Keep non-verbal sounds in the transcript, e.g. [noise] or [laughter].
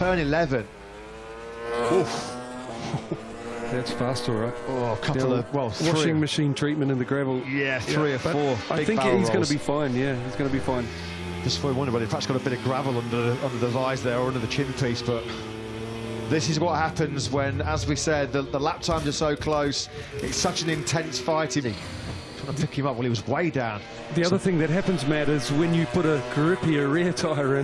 turn 11. Oof. [laughs] That's fast, all right. Oh, a couple of, well, washing machine treatment in the gravel. Yeah, three or four. I think he's going to be fine. Yeah, he's going to be fine. Just for wonder, but in fact, it's got a bit of gravel under under the eyes there or under the chin piece. But this is what happens when, as we said, the, the lap times are so close. It's such an intense fight. Trying to pick him up while he was way down. The other thing that happens, Matt, is when you put a grippier rear tyre in,